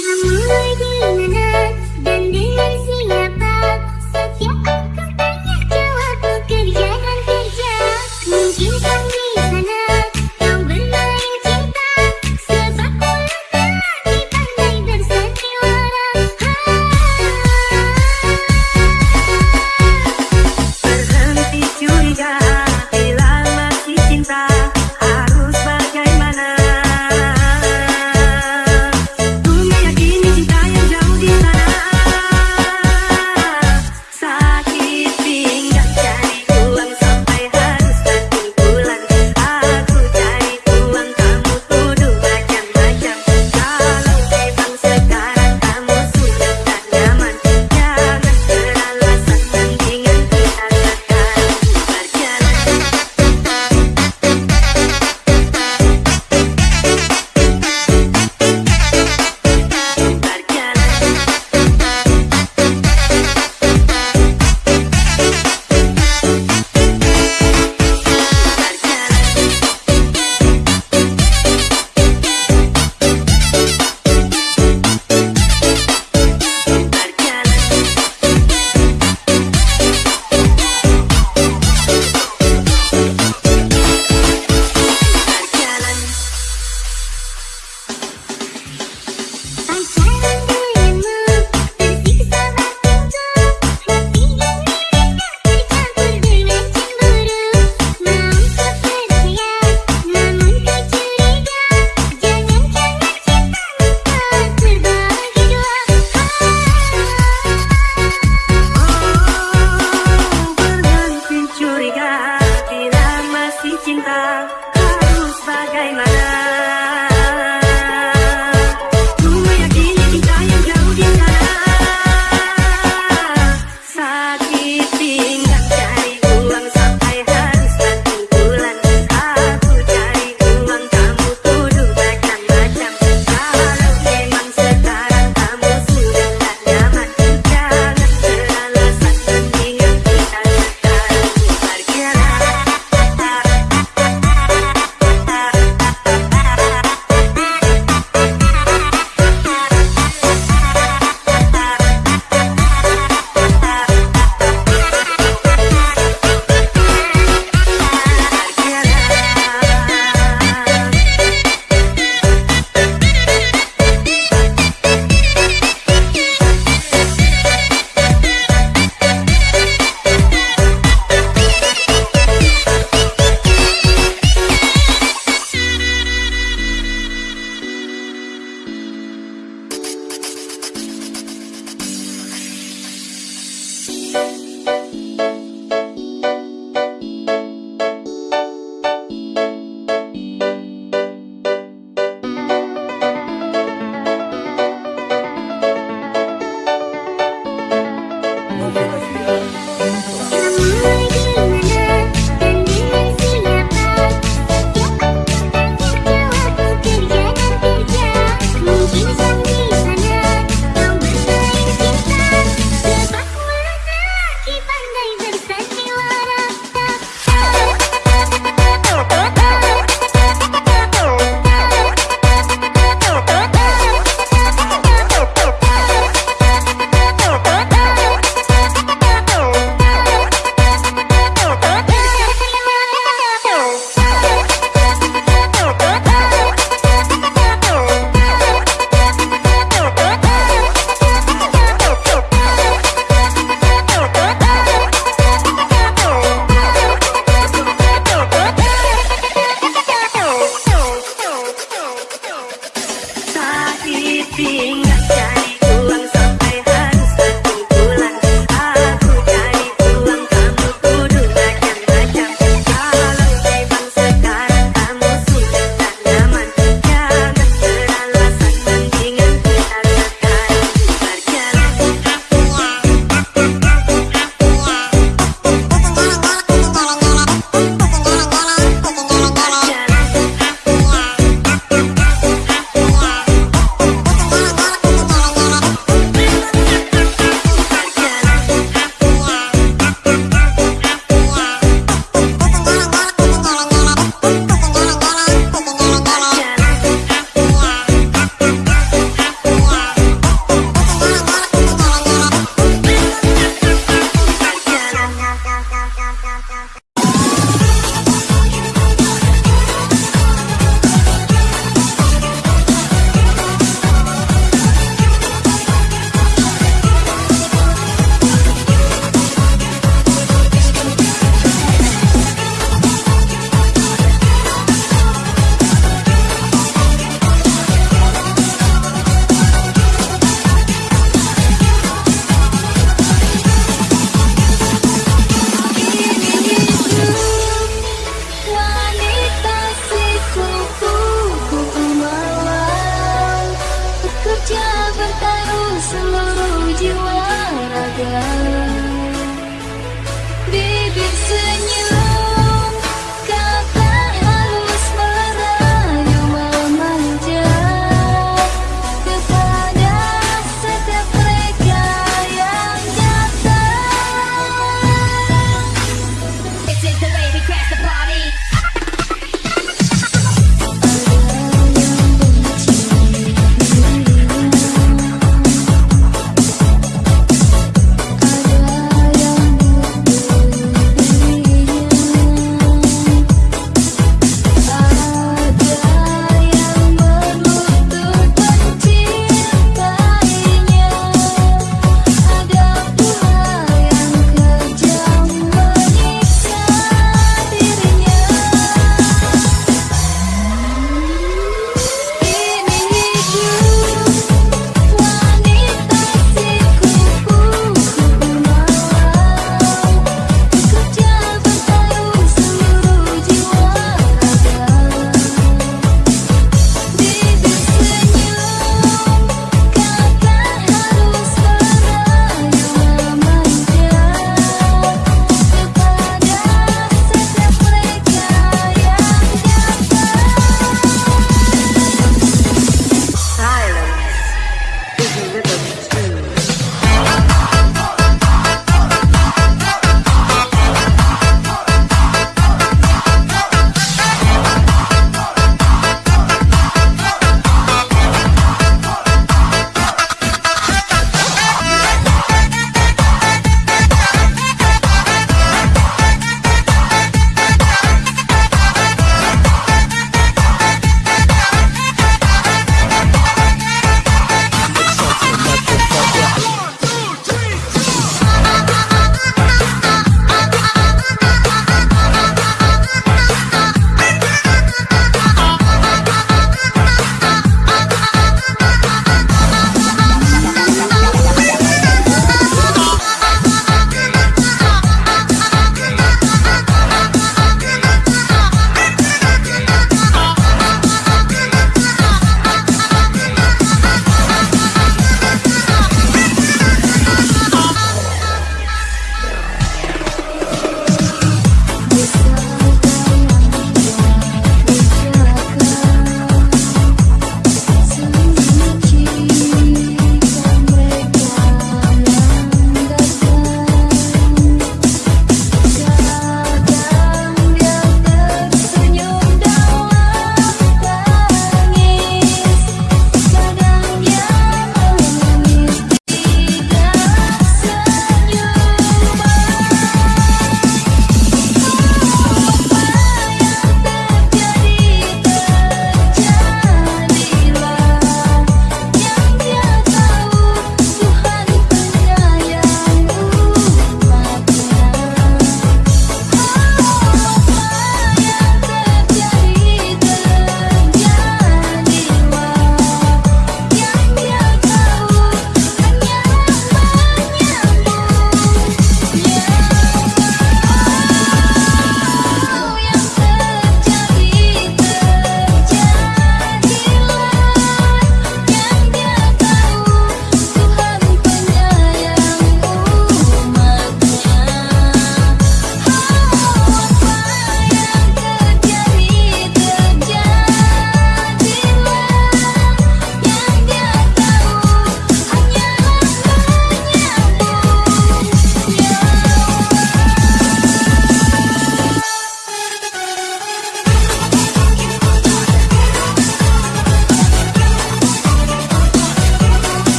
あ、いいなら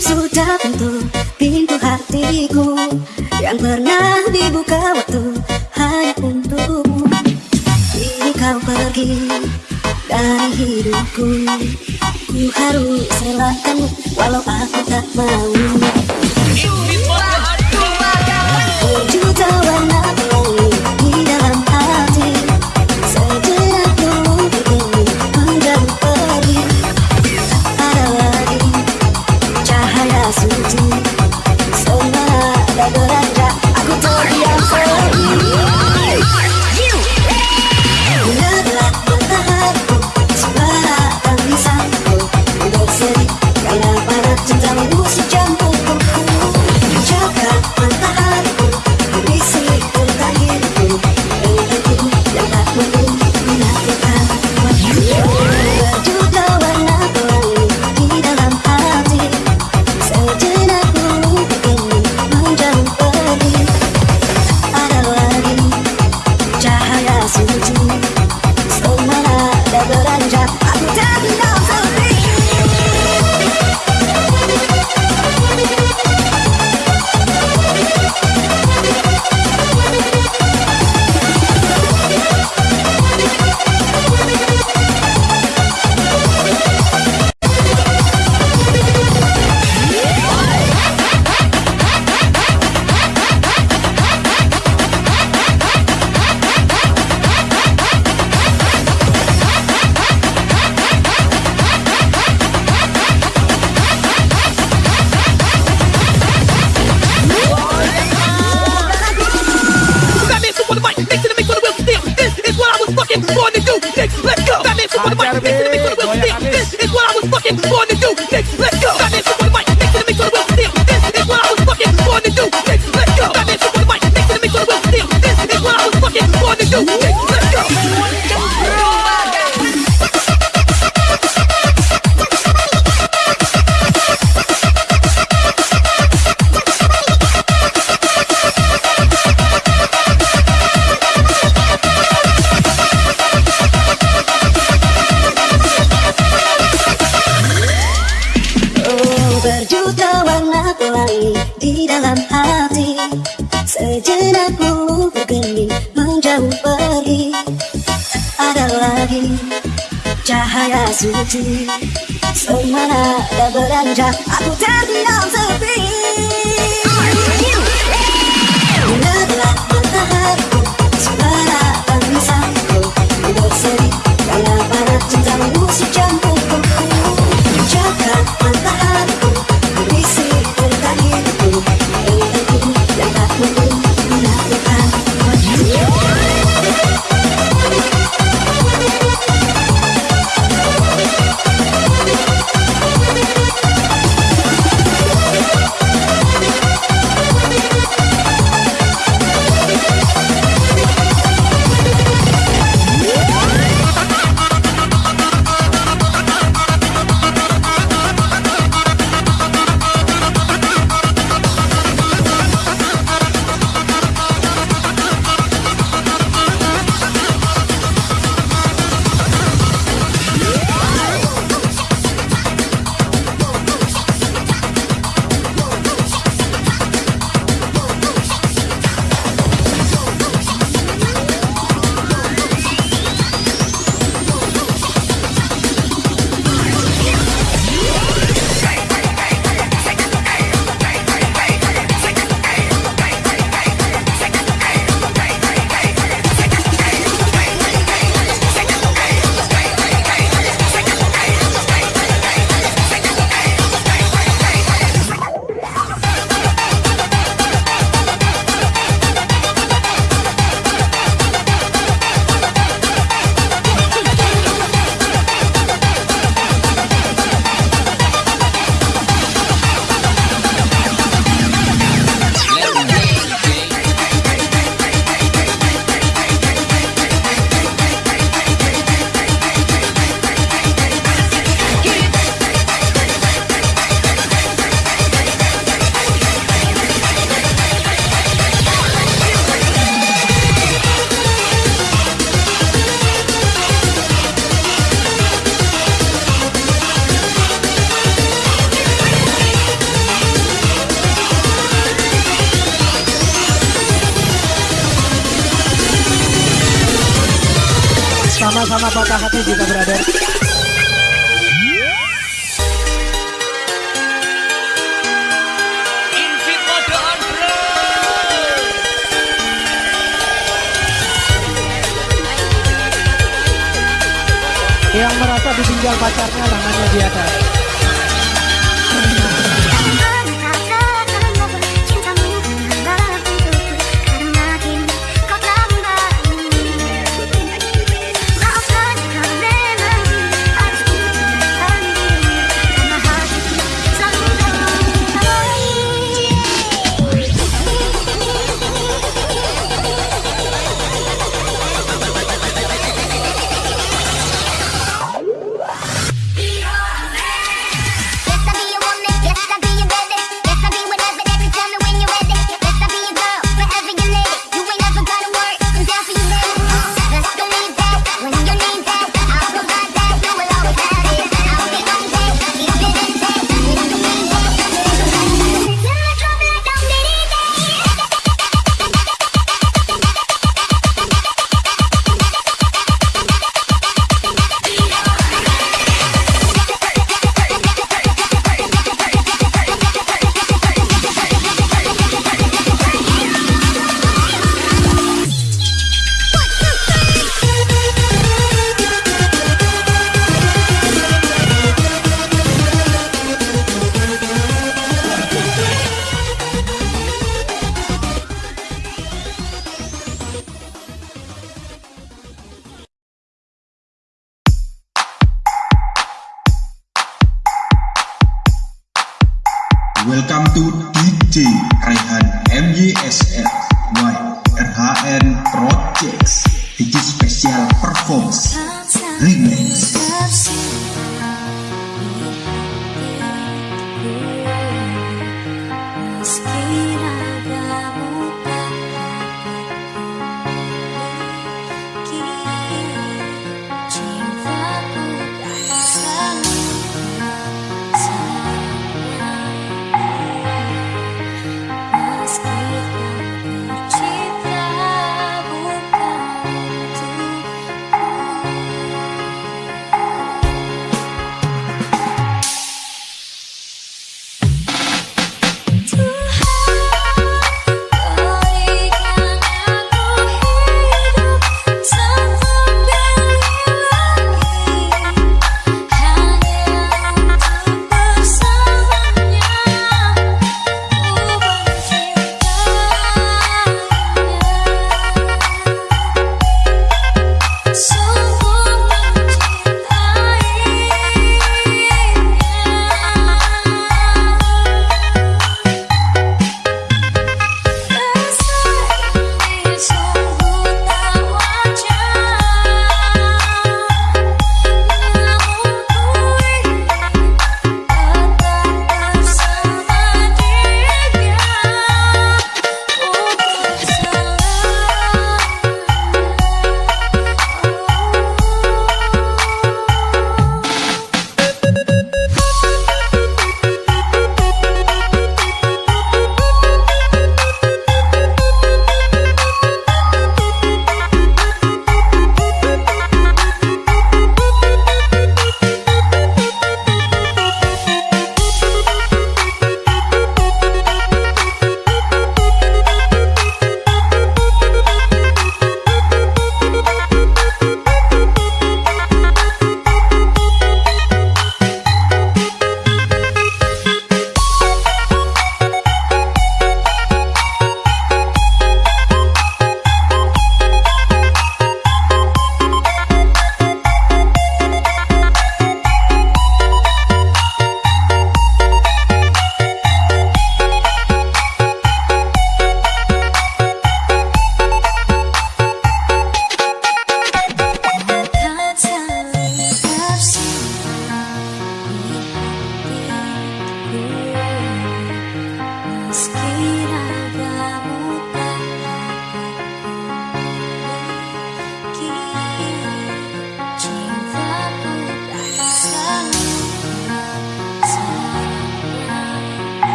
sudah pintu Pintu hatiku Yang pernah dibuka waktu Hanya untukmu. Ini kau pergi Dari hidupku. Ku harus relakanmu Walau aku tak mau. Juta warna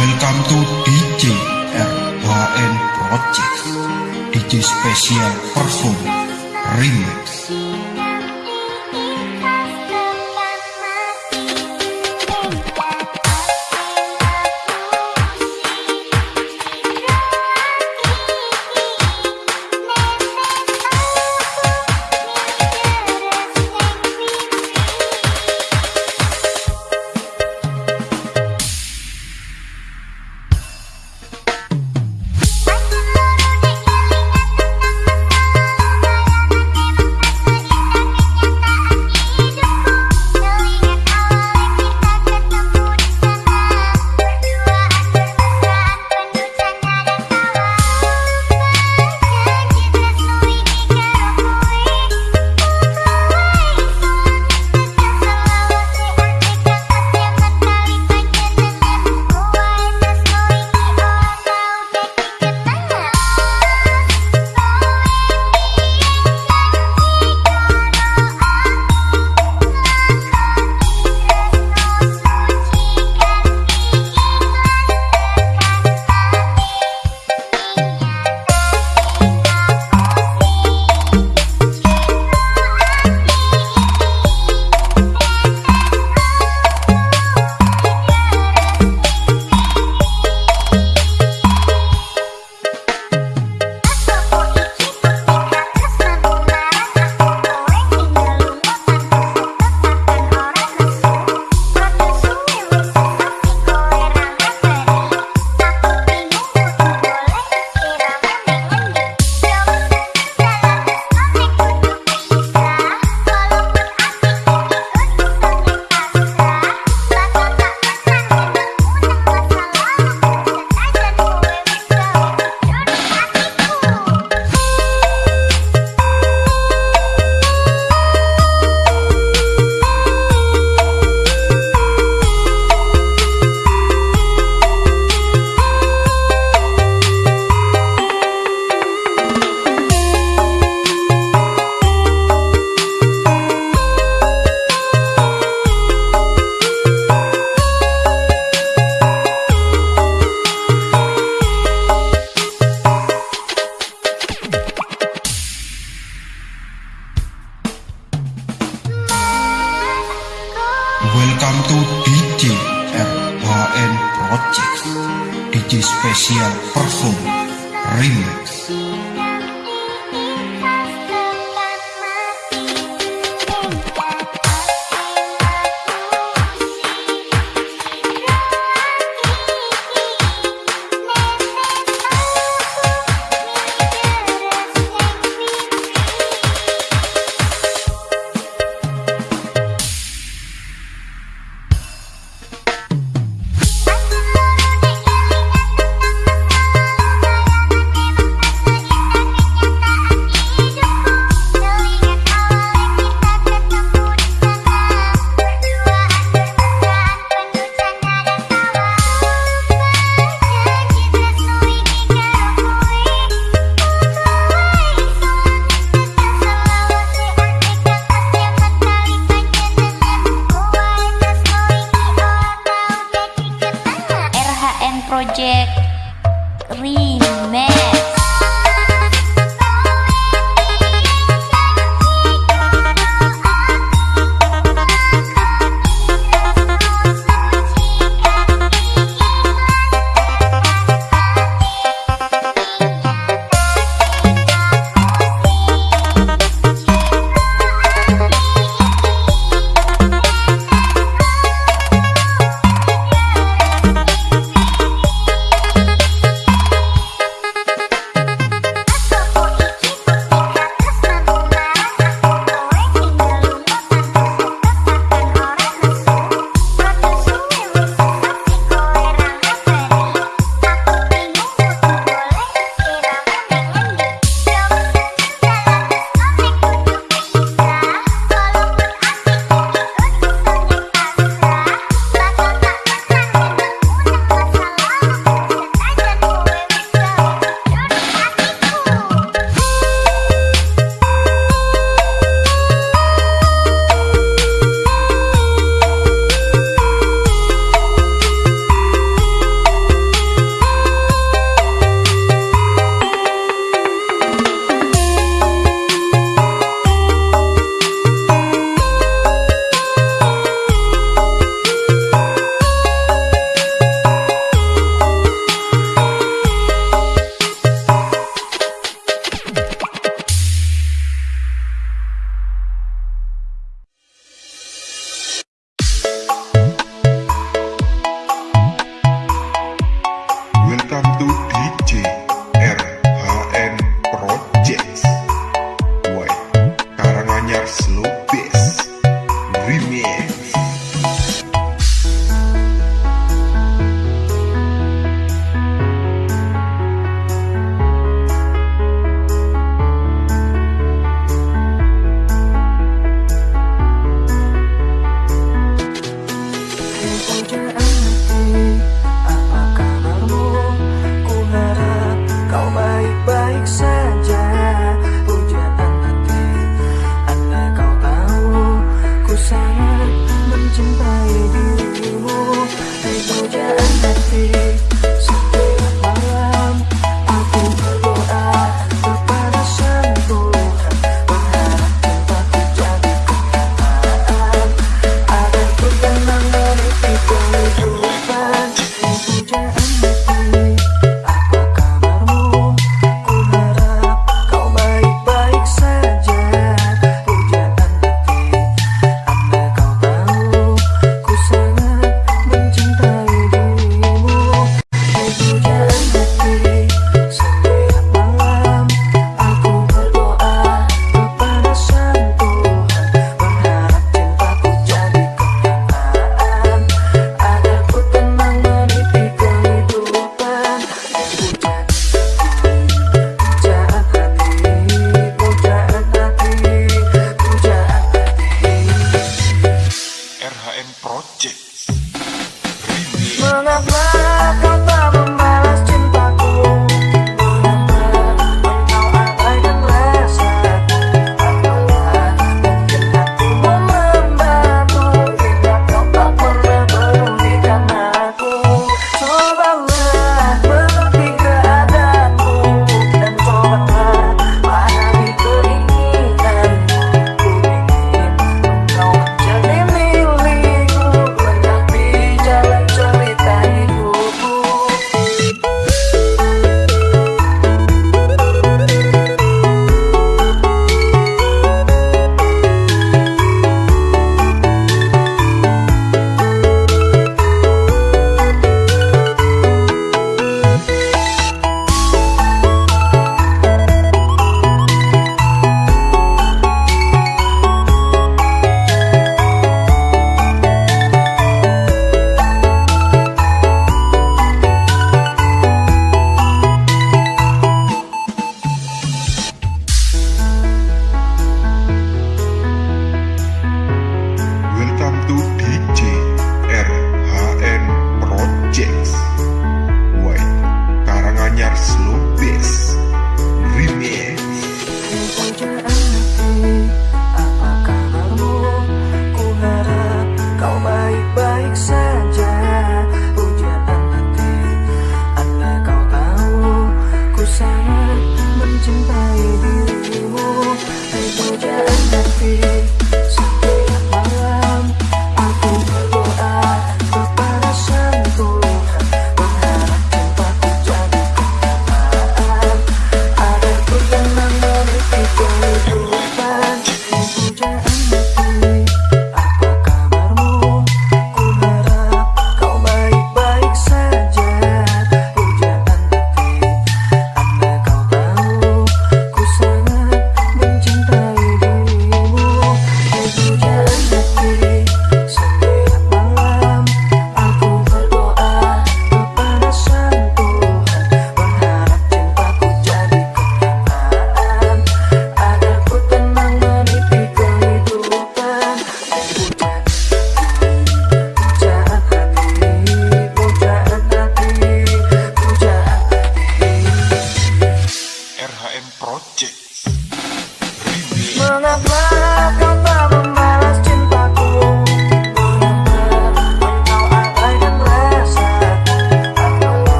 Welcome to DJ RHN Projects DJ Special Perform Remix